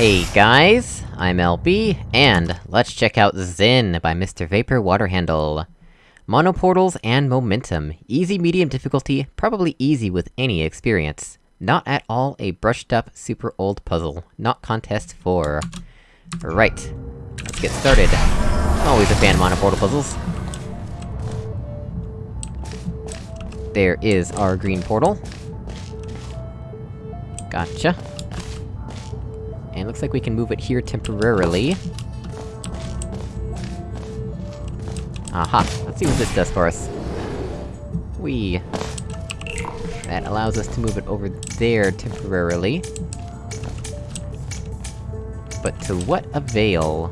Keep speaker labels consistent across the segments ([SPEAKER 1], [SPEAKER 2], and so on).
[SPEAKER 1] Hey guys, I'm LB, and let's check out Zen by Mr. Vapor Waterhandle. Monoportals and Momentum. Easy medium difficulty, probably easy with any experience. Not at all a brushed up, super old puzzle. Not contest 4. Right. Let's get started. Always a fan of monoportal puzzles. There is our green portal. Gotcha. Looks like we can move it here temporarily. Aha! Let's see what this does for us. We. That allows us to move it over there temporarily. But to what avail?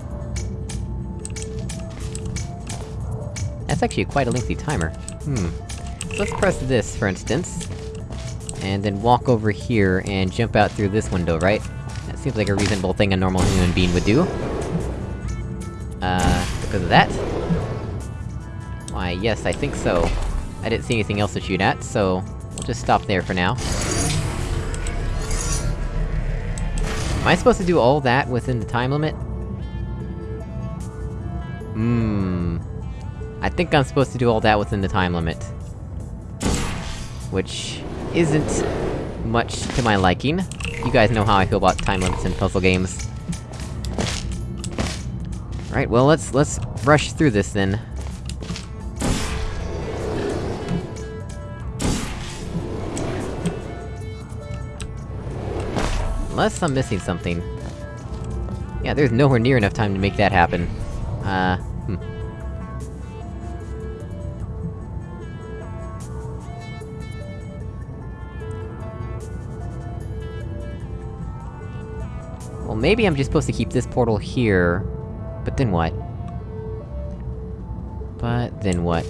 [SPEAKER 1] That's actually quite a lengthy timer. Hmm. So let's press this, for instance. And then walk over here and jump out through this window, right? Seems like a reasonable thing a normal human being would do. Uh, because of that? Why, yes, I think so. I didn't see anything else to shoot at, so... We'll just stop there for now. Am I supposed to do all that within the time limit? Hmm... I think I'm supposed to do all that within the time limit. Which... isn't... much to my liking. You guys know how I feel about time limits in puzzle games. Right, well let's- let's rush through this then. Unless I'm missing something. Yeah, there's nowhere near enough time to make that happen. Uh, maybe I'm just supposed to keep this portal here... But then what? But then what?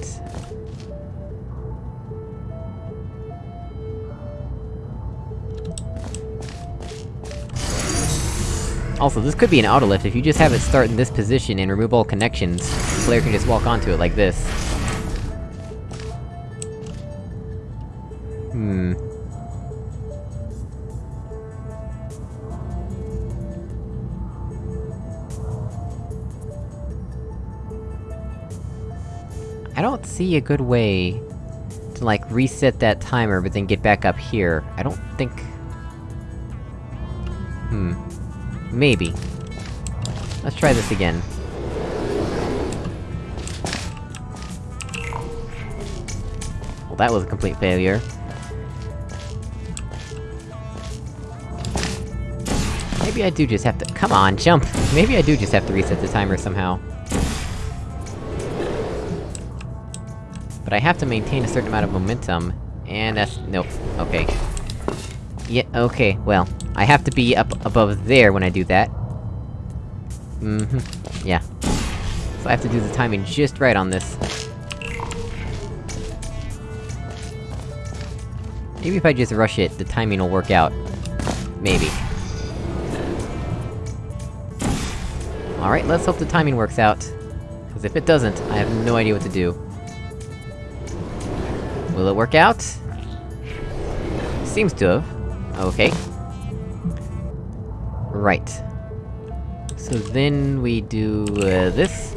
[SPEAKER 1] Also, this could be an autolift, if you just have it start in this position and remove all connections, the player can just walk onto it like this. Hmm... I don't see a good way to, like, reset that timer, but then get back up here. I don't think... Hmm. Maybe. Let's try this again. Well, that was a complete failure. Maybe I do just have to- come on, jump! Maybe I do just have to reset the timer somehow. But I have to maintain a certain amount of momentum, and that's- nope, okay. Yeah, okay, well, I have to be up above there when I do that. Mm-hmm, yeah. So I have to do the timing just right on this. Maybe if I just rush it, the timing will work out. Maybe. Alright, let's hope the timing works out. Cause if it doesn't, I have no idea what to do. Will it work out? Seems to have. Okay. Right. So then we do, uh, this.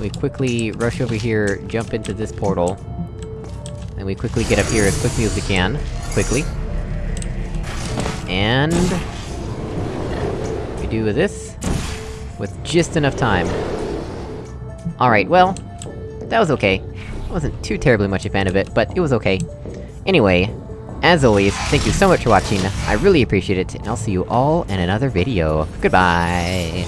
[SPEAKER 1] We quickly rush over here, jump into this portal. And we quickly get up here as quickly as we can. Quickly. And... We do this. With just enough time. Alright, well... That was okay. Wasn't too terribly much a fan of it, but it was okay. Anyway, as always, thank you so much for watching, I really appreciate it, and I'll see you all in another video. Goodbye!